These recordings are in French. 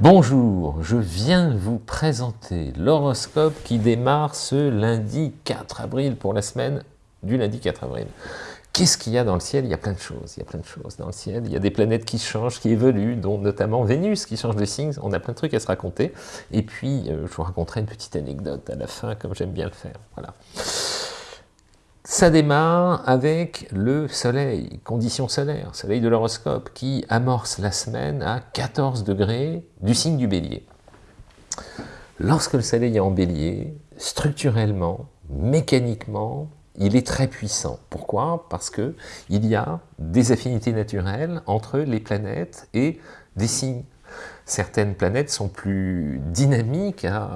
Bonjour, je viens vous présenter l'horoscope qui démarre ce lundi 4 avril pour la semaine du lundi 4 avril. Qu'est-ce qu'il y a dans le ciel? Il y a plein de choses, il y a plein de choses dans le ciel. Il y a des planètes qui changent, qui évoluent, dont notamment Vénus qui change de signe. On a plein de trucs à se raconter. Et puis, euh, je vous raconterai une petite anecdote à la fin, comme j'aime bien le faire. Voilà. Ça démarre avec le soleil, condition solaire, soleil de l'horoscope, qui amorce la semaine à 14 degrés du signe du bélier. Lorsque le soleil est en bélier, structurellement, mécaniquement, il est très puissant. Pourquoi? Parce qu'il y a des affinités naturelles entre les planètes et des signes certaines planètes sont plus dynamiques hein,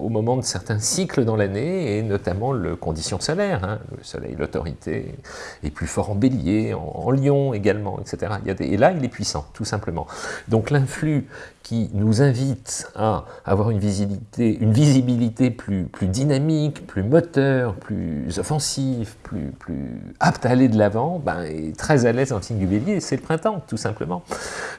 au moment de certains cycles dans l'année, et notamment le condition solaire. Hein. le soleil, l'autorité, est plus fort en bélier, en, lion également, etc. et là, il est puissant, tout simplement. Donc l'influx qui nous invite à avoir une visibilité, plus, dynamique, plus moteur, plus offensive, plus, plus apte à aller de l'avant, ben, est très à l'aise en signe du bélier, c'est le printemps, tout simplement.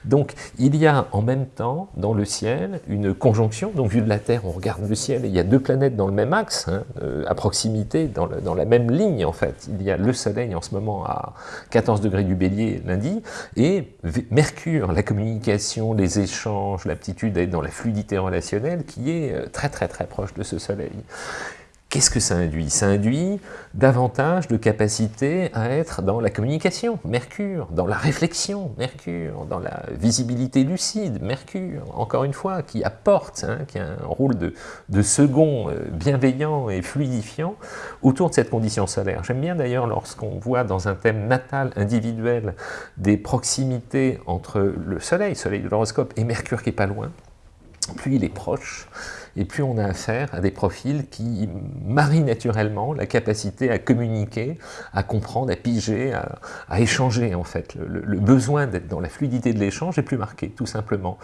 Donc il y a en même temps dans le ciel une conjonction, donc vu de la Terre, on regarde le ciel, et il y a deux planètes dans le même axe, hein, euh, à proximité, dans, dans, la même ligne en fait. Il y a le Soleil en ce moment à 14 degrés du Bélier lundi, et Mercure, la communication, les échanges, l'aptitude à être dans la fluidité relationnelle, qui est euh, très très très proche de ce Soleil. Qu'est-ce que ça induit? Ça induit davantage de capacité à être dans la communication, Mercure, dans la réflexion, Mercure, dans la visibilité lucide, Mercure, encore une fois, qui apporte, hein, qui a un rôle de, second euh, bienveillant et fluidifiant autour de cette condition solaire. J'aime bien d'ailleurs lorsqu'on voit dans un thème natal individuel des proximités entre le Soleil, Soleil de l'horoscope, et Mercure qui est pas loin, plus il est proche, et plus on a affaire à des profils qui marient naturellement la capacité à communiquer, à comprendre, à piger, à, échanger en fait. Le, besoin d'être dans la fluidité de l'échange est plus marqué, tout simplement.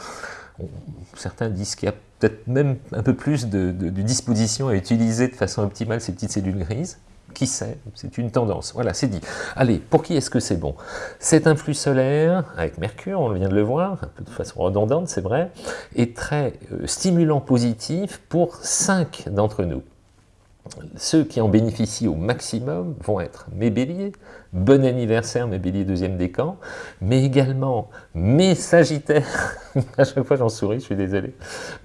certains disent qu'il y a peut-être même un peu plus de, de disposition à utiliser de façon optimale ces petites cellules grises, qui sait C'est une tendance. Voilà, c'est dit. Allez, pour qui est-ce que c'est bon? Cet influx solaire, avec Mercure, on vient de le voir, un peu de façon redondante, c'est vrai, est très euh, stimulant positif pour cinq d'entre nous. Ceux qui en bénéficient au maximum vont être mes béliers, bon anniversaire mes béliers deuxième décan, mais également mes sagittaires, à chaque fois j'en souris, je suis désolé,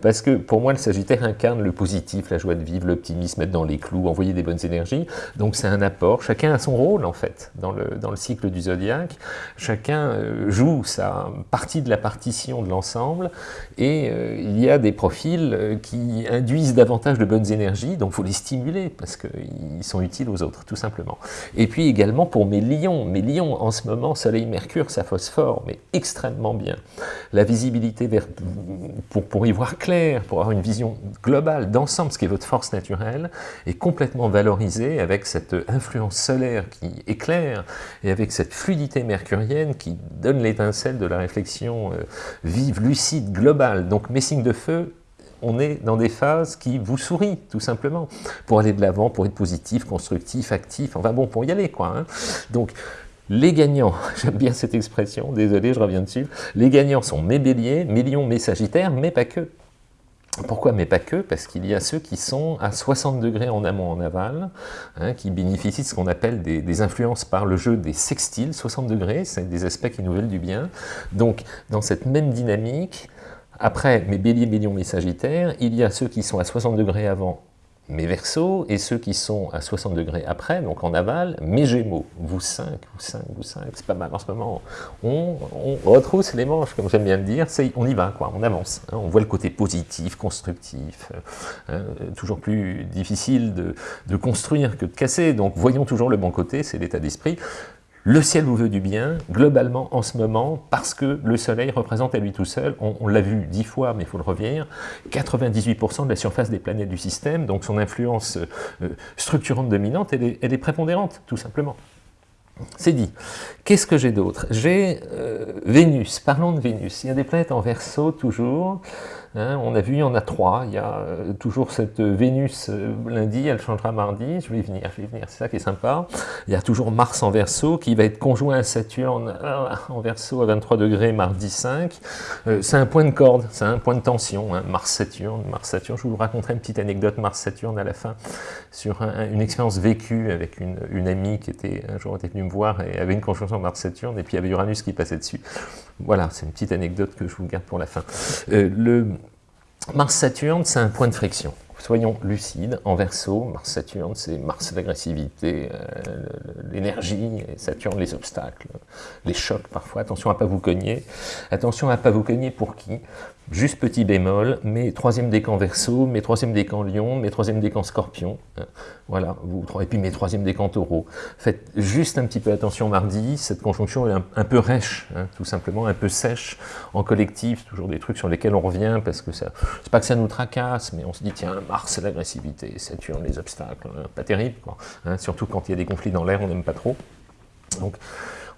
parce que pour moi le sagittaire incarne le positif, la joie de vivre, l'optimisme, être dans les clous, envoyer des bonnes énergies, donc c'est un apport, chacun a son rôle en fait dans le, dans le cycle du zodiaque, chacun euh, joue sa partie de la partition de l'ensemble, et euh, il y a des profils euh, qui induisent davantage de bonnes énergies, donc il faut les stimuler parce qu'ils sont utiles aux autres, tout simplement. Et puis également pour mes lions. Mes lions, en ce moment, Soleil-Mercure, ça phosphore, mais extrêmement bien. La visibilité pour, pour y voir clair, pour avoir une vision globale d'ensemble, ce qui est votre force naturelle, est complètement valorisée avec cette influence solaire qui éclaire et avec cette fluidité mercurienne qui donne l'étincelle de la réflexion euh, vive, lucide, globale. Donc mes signes de feu on est dans des phases qui vous sourient, tout simplement, pour aller de l'avant, pour être positif, constructif, actif, enfin bon, pour y aller, quoi. Hein. Donc, les gagnants, j'aime bien cette expression, désolé, je reviens dessus, les gagnants sont mes béliers, mes lions, mes sagittaires, mais pas que. Pourquoi Mais pas que, parce qu'il y a ceux qui sont à 60 degrés en amont, en aval, hein, qui bénéficient de ce qu'on appelle des, influences par le jeu des sextiles, 60 degrés, c'est des aspects qui nous veulent du bien. Donc, dans cette même dynamique, après mes béliers, millions, mes sagittaires, il y a ceux qui sont à 60 degrés avant mes versos, et ceux qui sont à 60 degrés après, donc en aval, mes gémeaux. Vous 5, vous 5, vous 5, c'est pas mal en ce moment. On, retrousse les manches, comme j'aime bien le dire, on y va, quoi, on avance. Hein. on voit le côté positif, constructif, hein, toujours plus difficile de, de construire que de casser, donc voyons toujours le bon côté, c'est l'état d'esprit. Le ciel vous veut du bien, globalement, en ce moment, parce que le soleil représente à lui tout seul, on, l'a vu dix fois, mais il faut le revenir, 98% de la surface des planètes du système, donc son influence euh, structurante dominante, elle est, prépondérante, tout simplement. C'est dit. Qu'est-ce que j'ai d'autre? J'ai euh, Vénus, parlons de Vénus. Il y a des planètes en verso toujours, Hein, on a vu, il y en a trois. Il y a euh, toujours cette Vénus euh, lundi, elle changera mardi. Je vais y venir, je vais y venir. C'est ça qui est sympa. Il y a toujours Mars en Verseau qui va être conjoint à Saturne euh, en Verseau à 23 degrés mardi 5. c'est un point de corde, c'est un point de tension. Hein, Mars-Saturne, Mars-Saturne. Je vous raconterai une petite anecdote Mars-Saturne à la fin sur une expérience vécue avec une, amie qui était un jour était venue me voir et avait une conjonction Mars-Saturne et puis il y avait Uranus qui passait dessus. Voilà, c'est une petite anecdote que je vous garde pour la fin. le Mars-Saturne, c'est un point de friction. Soyons lucides, en verso, Mars-Saturne, c'est Mars l'agressivité, euh, l'énergie, Saturne les obstacles, les chocs parfois. Attention à ne pas vous cogner. Attention à ne pas vous cogner pour qui? Juste petit bémol, mes troisième décan verso, mes troisième décan lion, mes troisième décan scorpion, hein, voilà, vous, et puis mes troisième décan taureau. Faites juste un petit peu attention mardi, cette conjonction est un, peu rêche, hein, tout simplement, un peu sèche en collectif, toujours des trucs sur lesquels on revient, parce que c'est pas que ça nous tracasse, mais on se dit, tiens, Mars, c'est l'agressivité, Saturne, les obstacles, hein, pas terrible, quoi. surtout quand il y a des conflits dans l'air, on n'aime pas trop. Donc,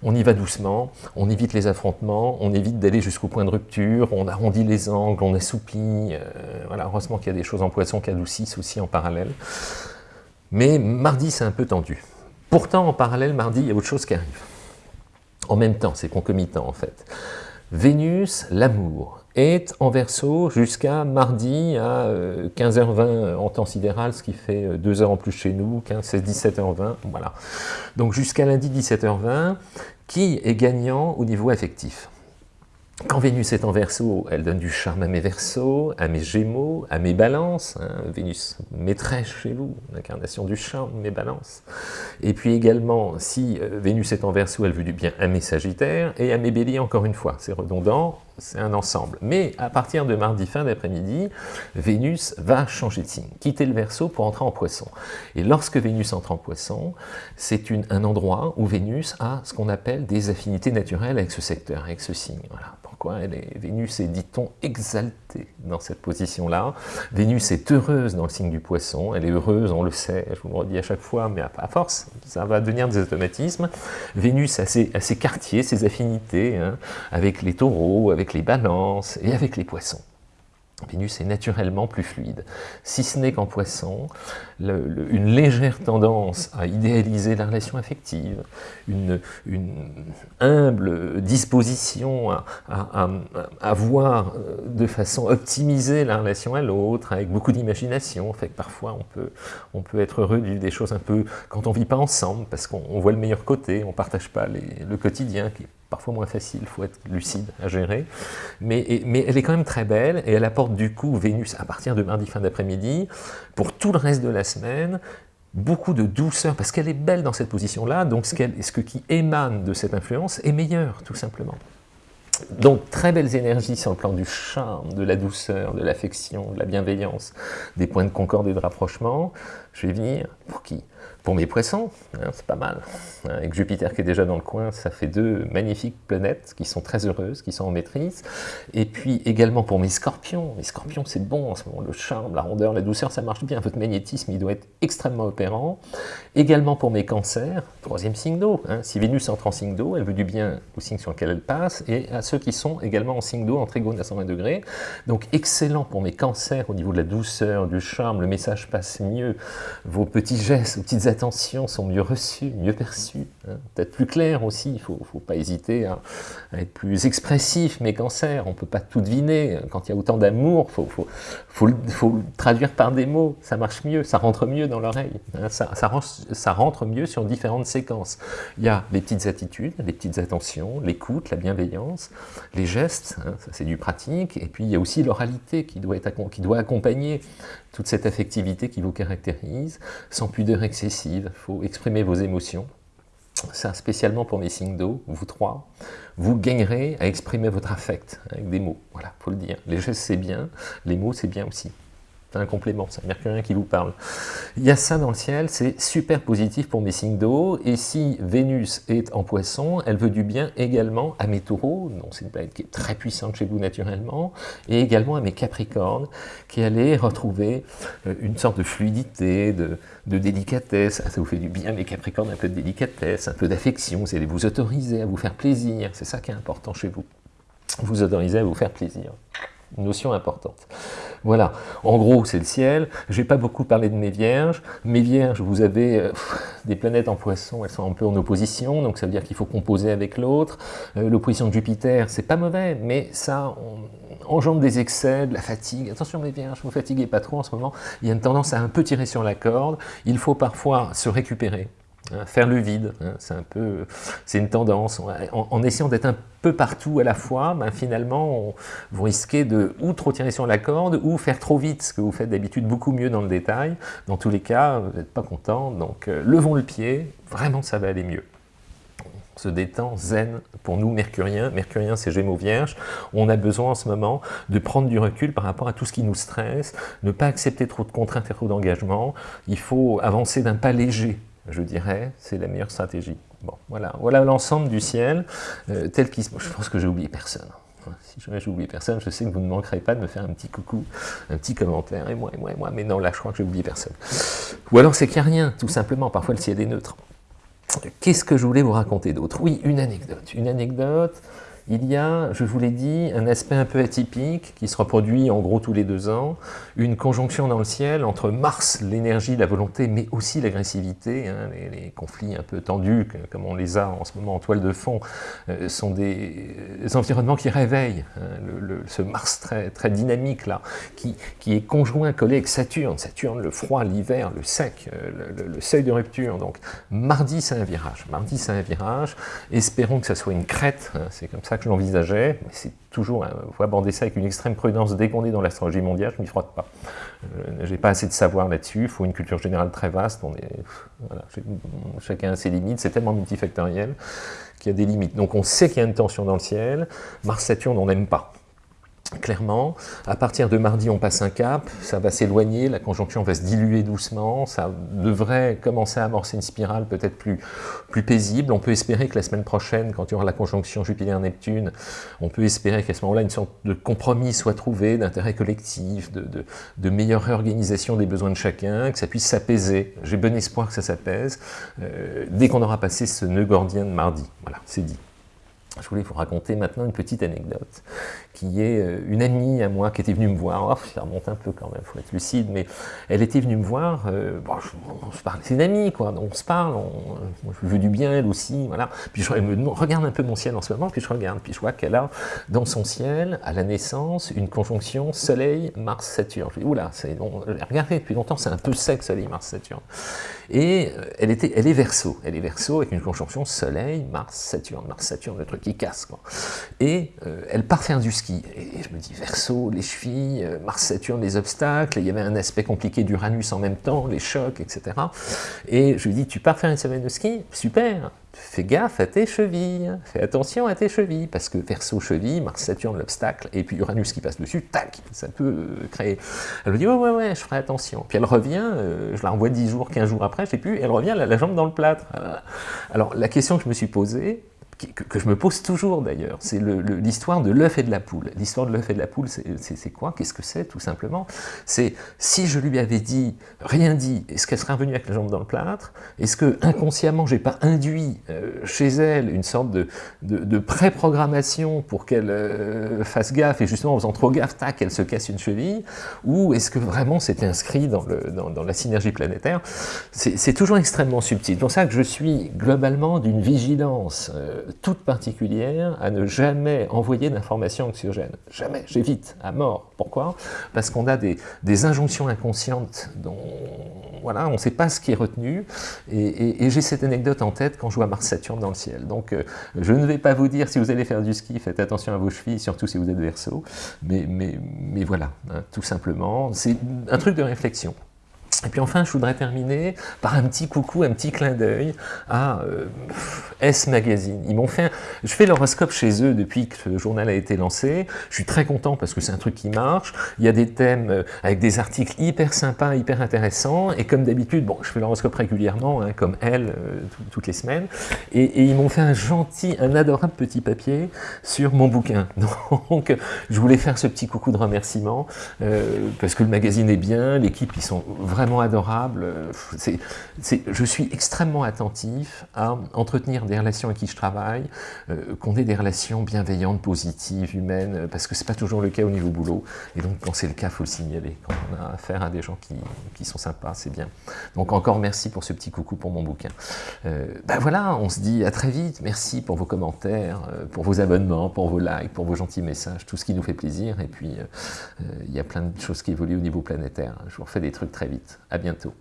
on y va doucement, on évite les affrontements, on évite d'aller jusqu'au point de rupture, on arrondit les angles, on assouplit, euh, voilà, heureusement qu'il y a des choses en poisson qui adoucissent aussi en parallèle. Mais mardi, c'est un peu tendu. Pourtant, en parallèle, mardi, il y a autre chose qui arrive. En même temps, c'est concomitant en fait. Vénus, l'amour, est en verso jusqu'à mardi à 15h20 euh, en temps sidéral, ce qui fait 2 euh, heures en plus chez nous, 15, 16, 17h20, voilà. Donc jusqu'à lundi 17h20, qui est gagnant au niveau affectif quand Vénus est en Verseau, elle donne du charme à mes Verseaux, à mes Gémeaux, à mes Balances. Hein. Vénus maîtresse chez vous, l'incarnation du charme, mes Balances. Et puis également, si euh, Vénus est en Verseau, elle veut du bien à mes Sagittaires et à mes Béliers encore une fois. C'est redondant, c'est un ensemble. Mais à partir de mardi fin d'après-midi, Vénus va changer de signe, quitter le Verseau pour entrer en Poisson. Et lorsque Vénus entre en Poisson, c'est un endroit où Vénus a ce qu'on appelle des affinités naturelles avec ce secteur, avec ce signe. Voilà. Est, Vénus est, dit-on, exaltée dans cette position-là. Vénus est heureuse dans le signe du poisson, elle est heureuse, on le sait, je vous le redis à chaque fois, mais à, force, ça va devenir des automatismes. Vénus a ses, quartiers, ses affinités, hein, avec les taureaux, avec les balances et avec les poissons. Vénus est naturellement plus fluide, si ce n'est qu'en poisson, une légère tendance à idéaliser la relation affective, une, humble disposition à, voir euh, de façon optimisée la relation à l'autre, avec beaucoup d'imagination, fait que parfois on peut, on peut être heureux de vivre des choses un peu quand on ne vit pas ensemble, parce qu'on voit le meilleur côté, on ne partage pas le quotidien qui parfois moins facile, il faut être lucide à gérer, mais, mais, elle est quand même très belle, et elle apporte du coup Vénus à partir de mardi fin d'après-midi, pour tout le reste de la semaine, beaucoup de douceur, parce qu'elle est belle dans cette position-là, donc ce, ce qui émane de cette influence est meilleur, tout simplement. Donc, très belles énergies sur le plan du charme, de la douceur, de l'affection, de la bienveillance, des points de concorde et de rapprochement. Je vais venir, pour qui? Pour mes poissons, hein, c'est pas mal. Avec Jupiter qui est déjà dans le coin, ça fait deux magnifiques planètes qui sont très heureuses, qui sont en maîtrise. Et puis également pour mes scorpions. Les scorpions, c'est bon en ce moment. Le charme, la rondeur, la douceur, ça marche bien. Votre magnétisme, il doit être extrêmement opérant. Également pour mes cancers, troisième signe d'eau. Hein. Si Vénus entre en signe d'eau, elle veut du bien au signe sur lequel elle passe, et à ceux qui sont également en signe d'eau, en trigone à 120 degrés. Donc excellent pour mes cancers au niveau de la douceur, du charme, le message passe mieux. Vos petits gestes, vos petites attentions sont mieux reçues, mieux perçues, hein. peut-être plus claires aussi, il ne faut, pas hésiter à, être plus expressif, mes cancers, on peut pas tout deviner, quand il y a autant d'amour, faut, faut, le traduire par des mots, ça marche mieux, ça rentre mieux dans l'oreille, hein. ça, rentre mieux sur différentes séquences. Il y a les petites attitudes, les petites attentions, l'écoute, la bienveillance, les gestes, hein, c'est du pratique, et puis il y a aussi l'oralité qui, doit accompagner toute cette affectivité qui vous caractérise, pudeur excessive, il faut exprimer vos émotions. Ça, spécialement pour mes signes d'eau, vous trois, vous gagnerez à exprimer votre affect avec des mots. Voilà, faut le dire. Les gestes, c'est bien, les mots, c'est bien aussi un complément, c'est mercurien qui vous parle. Il y a ça dans le ciel, c'est super positif pour mes signes d'eau, et si Vénus est en poisson, elle veut du bien également à mes taureaux, donc c'est une planète qui est très puissante chez vous naturellement, et également à mes capricornes, qui allaient retrouver euh, une sorte de fluidité, de, délicatesse, ah, ça vous fait du bien mes capricornes, un peu de délicatesse, un peu d'affection, vous allez vous autoriser à vous faire plaisir, c'est ça qui est important chez vous, vous autoriser à vous faire plaisir. Notion importante. Voilà, en gros c'est le ciel, je vais pas beaucoup parler de mes vierges, mes vierges, vous avez euh, des planètes en poisson, elles sont un peu en opposition, donc ça veut dire qu'il faut composer avec l'autre, euh, l'opposition de Jupiter, c'est pas mauvais, mais ça engendre des excès, de la fatigue, attention mes vierges, vous fatiguez pas trop en ce moment, il y a une tendance à un peu tirer sur la corde, il faut parfois se récupérer, faire le vide, hein, c'est un peu, c'est une tendance. En, essayant d'être un peu partout à la fois, ben finalement, vous risquez de ou trop tirer sur la corde, ou faire trop vite, ce que vous faites d'habitude beaucoup mieux dans le détail. Dans tous les cas, vous n'êtes pas content, donc euh, levons le pied, vraiment ça va aller mieux. On se détend, zen, pour nous mercuriens, mercurien c'est Gémeaux Vierge, on a besoin en ce moment de prendre du recul par rapport à tout ce qui nous stresse, ne pas accepter trop de contraintes et trop d'engagement, il faut avancer d'un pas léger, je dirais, c'est la meilleure stratégie. Bon, voilà, voilà l'ensemble du ciel, euh, tel qu'il... Je pense que j'ai oublié personne. Si jamais j'ai oublié personne, je sais que vous ne manquerez pas de me faire un petit coucou, un petit commentaire, et moi, et moi, et moi, mais non, là, je crois que j'ai oublié personne. Ou alors c'est qu'il n'y a rien, tout simplement, parfois le ciel est neutre. Qu'est-ce que je voulais vous raconter d'autre? Oui, une anecdote. Une anecdote il y a, je vous l'ai dit, un aspect un peu atypique qui se reproduit en gros tous les deux ans, une conjonction dans le ciel entre Mars, l'énergie, la volonté, mais aussi l'agressivité, hein, les, conflits un peu tendus, comme on les a en ce moment en toile de fond, euh, sont des, environnements qui réveillent hein, ce Mars très, dynamique là, qui, qui, est conjoint, collé avec Saturne, Saturne, le froid, l'hiver, le sec, euh, le, seuil de rupture, donc mardi c'est un virage, mardi c'est un virage, espérons que ça soit une crête, hein, c'est comme ça que je mais c'est toujours, il faut aborder ça avec une extrême prudence. Dès qu'on est dans l'astrologie mondiale, je ne m'y frotte pas. Je n'ai pas assez de savoir là-dessus, il faut une culture générale très vaste, on est, chacun a ses limites, c'est tellement multifactoriel qu'il y a des limites. Donc on sait qu'il y a une tension dans le ciel, Mars-Saturne on n'aime pas clairement. À partir de mardi, on passe un cap, ça va s'éloigner, la conjonction va se diluer doucement, ça devrait commencer à amorcer une spirale peut-être plus, plus paisible. On peut espérer que la semaine prochaine, quand il y aura la conjonction Jupiter-Neptune, on peut espérer qu'à ce moment-là, une sorte de compromis soit trouvé, d'intérêt collectif, de, meilleure réorganisation des besoins de chacun, que ça puisse s'apaiser. J'ai bon espoir que ça s'apaise, euh, dès qu'on aura passé ce nœud gordien de mardi. Voilà, c'est dit. Je voulais vous raconter maintenant une petite anecdote, qui est euh, une amie à moi qui était venue me voir, oh, ça remonte un peu quand même, il faut être lucide, mais elle était venue me voir, euh, on se parle, c'est une amie, quoi, on se parle, on, je veux du bien, elle aussi, voilà, puis je me regarde un peu mon ciel en ce moment, puis je regarde, puis je vois qu'elle a dans son ciel, à la naissance, une conjonction Soleil, Mars, Saturne. Je dis, oula, regardez, depuis longtemps, c'est un peu sec, Soleil, Mars, Saturne. Et euh, elle, était, elle est verso, elle est verso avec une conjonction Soleil, Mars, Saturne, Mars, Saturne, le truc qui casse. Et euh, elle part faire du ski. Et je me dis, verso, les chevilles, euh, Mars, Saturne, les obstacles, il y avait un aspect compliqué d'Uranus en même temps, les chocs, etc. Et je lui dis, tu pars faire une semaine de ski? Super fais gaffe à tes chevilles, fais attention à tes chevilles, parce que Verseau cheville, Mars Saturne l'obstacle, et puis Uranus qui passe dessus, tac, ça peut euh, créer... Elle me dit, ouais, ouais, ouais, je ferai attention. Puis elle revient, je la renvoie 10 jours, 15 jours après, je sais plus, elle revient, la, la jambe dans le plâtre. Alors la question que je me suis posée, que, je me pose toujours d'ailleurs, c'est l'histoire de l'œuf et de la poule. L'histoire de l'œuf et de la poule, c'est quoi? Qu'est-ce que c'est tout simplement? C'est si je lui avais dit, rien dit, est-ce qu'elle serait revenue avec la jambe dans le plâtre? Est-ce que inconsciemment, j'ai pas induit euh, chez elle une sorte de, de, pré-programmation pour qu'elle euh, fasse gaffe et justement en faisant trop gaffe, tac, elle se casse une cheville? Ou est-ce que vraiment c'était inscrit dans, le, dans, la synergie planétaire? C'est toujours extrêmement subtil. C'est pour ça que je suis globalement d'une vigilance euh, toute particulière à ne jamais envoyer d'informations anxiogènes. Jamais, j'évite, à mort. Pourquoi? Parce qu'on a des, injonctions inconscientes dont voilà, on ne sait pas ce qui est retenu, et, j'ai cette anecdote en tête quand je vois Mars-Saturne dans le ciel. Donc euh, je ne vais pas vous dire si vous allez faire du ski, faites attention à vos chevilles, surtout si vous êtes verso, mais, mais, mais voilà, hein, tout simplement, c'est un truc de réflexion. Et puis enfin, je voudrais terminer par un petit coucou, un petit clin d'œil à euh, S Magazine. Ils m'ont fait, je fais l'horoscope chez eux depuis que le journal a été lancé. Je suis très content parce que c'est un truc qui marche. Il y a des thèmes euh, avec des articles hyper sympas, hyper intéressants. Et comme d'habitude, bon, je fais l'horoscope régulièrement, hein, comme elle, euh, toutes les semaines. Et, ils m'ont fait un gentil, un adorable petit papier sur mon bouquin. Donc, je voulais faire ce petit coucou de remerciement parce que le magazine est bien, l'équipe, ils sont vraiment adorable. C'est, je suis extrêmement attentif à entretenir des relations avec qui je travaille, euh, qu'on ait des relations bienveillantes, positives, humaines, parce que c'est pas toujours le cas au niveau boulot. Et donc, quand c'est le cas, il faut le signaler. Quand on a affaire à des gens qui, sont sympas, c'est bien. Donc, encore merci pour ce petit coucou pour mon bouquin. Euh, ben voilà, on se dit à très vite. Merci pour vos commentaires, euh, pour vos abonnements, pour vos likes, pour vos gentils messages, tout ce qui nous fait plaisir. Et puis, il y a plein de choses qui évoluent au niveau planétaire. Je vous refais des trucs très vite. À bientôt.